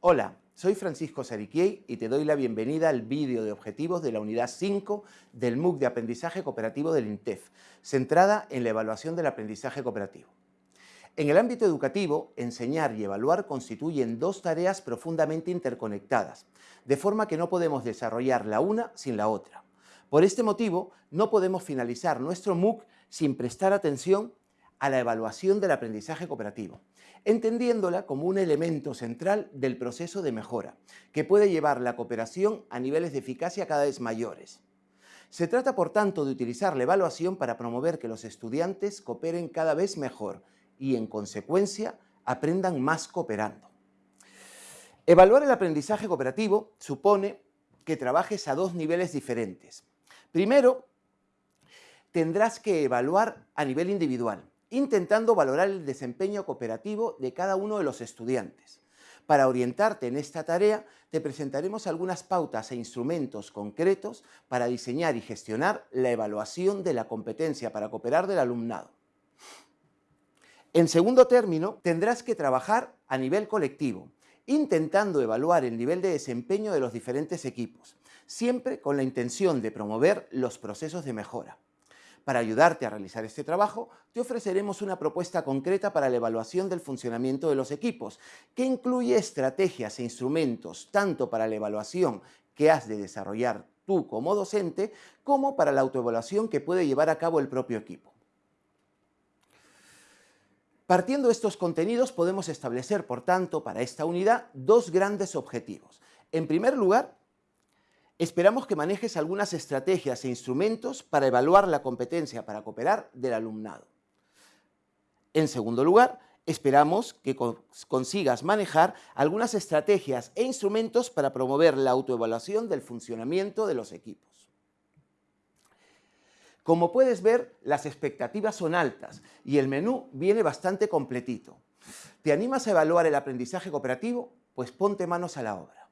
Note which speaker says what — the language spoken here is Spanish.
Speaker 1: Hola, soy Francisco Sariquiei y te doy la bienvenida al vídeo de objetivos de la unidad 5 del MOOC de Aprendizaje Cooperativo del INTEF, centrada en la evaluación del aprendizaje cooperativo. En el ámbito educativo, enseñar y evaluar constituyen dos tareas profundamente interconectadas, de forma que no podemos desarrollar la una sin la otra. Por este motivo, no podemos finalizar nuestro MOOC sin prestar atención a la evaluación del aprendizaje cooperativo, entendiéndola como un elemento central del proceso de mejora, que puede llevar la cooperación a niveles de eficacia cada vez mayores. Se trata, por tanto, de utilizar la evaluación para promover que los estudiantes cooperen cada vez mejor y, en consecuencia, aprendan más cooperando. Evaluar el aprendizaje cooperativo supone que trabajes a dos niveles diferentes. Primero, tendrás que evaluar a nivel individual, intentando valorar el desempeño cooperativo de cada uno de los estudiantes. Para orientarte en esta tarea, te presentaremos algunas pautas e instrumentos concretos para diseñar y gestionar la evaluación de la competencia para cooperar del alumnado. En segundo término, tendrás que trabajar a nivel colectivo, intentando evaluar el nivel de desempeño de los diferentes equipos, siempre con la intención de promover los procesos de mejora. Para ayudarte a realizar este trabajo, te ofreceremos una propuesta concreta para la evaluación del funcionamiento de los equipos, que incluye estrategias e instrumentos tanto para la evaluación que has de desarrollar tú como docente, como para la autoevaluación que puede llevar a cabo el propio equipo. Partiendo de estos contenidos podemos establecer, por tanto, para esta unidad dos grandes objetivos. En primer lugar, Esperamos que manejes algunas estrategias e instrumentos para evaluar la competencia para cooperar del alumnado. En segundo lugar, esperamos que consigas manejar algunas estrategias e instrumentos para promover la autoevaluación del funcionamiento de los equipos. Como puedes ver, las expectativas son altas y el menú viene bastante completito. ¿Te animas a evaluar el aprendizaje cooperativo? Pues ponte manos a la obra.